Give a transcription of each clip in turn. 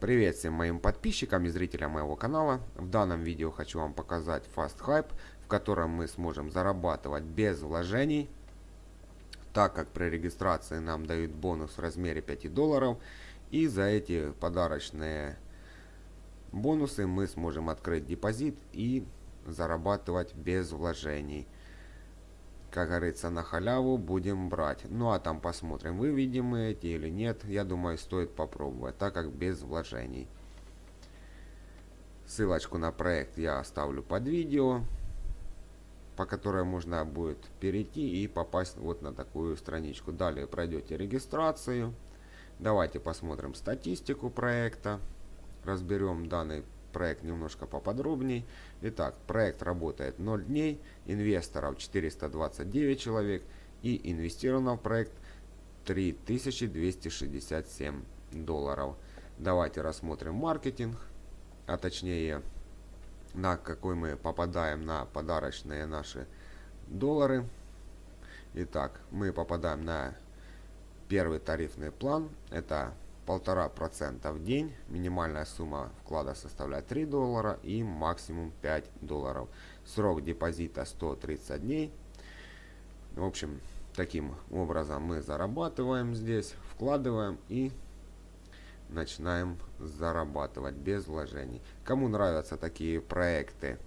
Привет всем моим подписчикам и зрителям моего канала. В данном видео хочу вам показать Fast Hype, в котором мы сможем зарабатывать без вложений, так как при регистрации нам дают бонус в размере 5 долларов. И за эти подарочные бонусы мы сможем открыть депозит и зарабатывать без вложений как говорится, на халяву будем брать. Ну а там посмотрим, выведем мы эти или нет. Я думаю, стоит попробовать, так как без вложений. Ссылочку на проект я оставлю под видео, по которой можно будет перейти и попасть вот на такую страничку. Далее пройдете регистрацию. Давайте посмотрим статистику проекта. Разберем данный проект немножко поподробней. Итак, проект работает 0 дней, инвесторов 429 человек и инвестировано в проект 3267 долларов. Давайте рассмотрим маркетинг, а точнее на какой мы попадаем на подарочные наши доллары. Итак, мы попадаем на первый тарифный план. Это полтора процента в день. Минимальная сумма вклада составляет 3 доллара и максимум 5 долларов. Срок депозита 130 дней. В общем, таким образом мы зарабатываем здесь, вкладываем и начинаем зарабатывать без вложений. Кому нравятся такие проекты,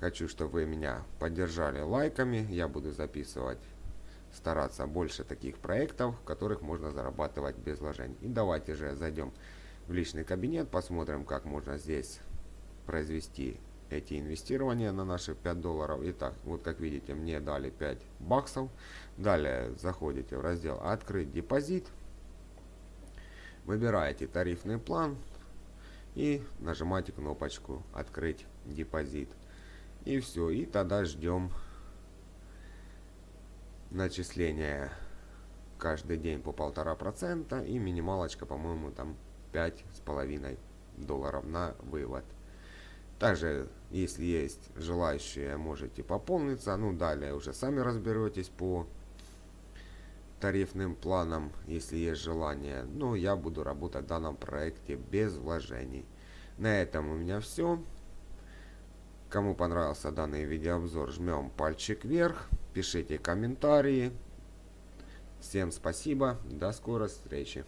хочу, чтобы вы меня поддержали лайками. Я буду записывать стараться больше таких проектов, в которых можно зарабатывать без вложений. И давайте же зайдем в личный кабинет, посмотрим, как можно здесь произвести эти инвестирования на наши 5 долларов. Итак, вот как видите, мне дали 5 баксов. Далее заходите в раздел «Открыть депозит». Выбираете тарифный план и нажимаете кнопочку «Открыть депозит». И все, и тогда ждем начисление каждый день по полтора процента и минималочка, по-моему, там пять с половиной долларов на вывод. Также, если есть желающие, можете пополниться. Ну, далее уже сами разберетесь по тарифным планам, если есть желание. Но я буду работать в данном проекте без вложений. На этом у меня все. Кому понравился данный видеообзор, жмем пальчик вверх, пишите комментарии. Всем спасибо, до скорой встречи.